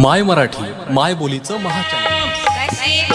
माय मराठी माय बोलीचं महाचॅनल.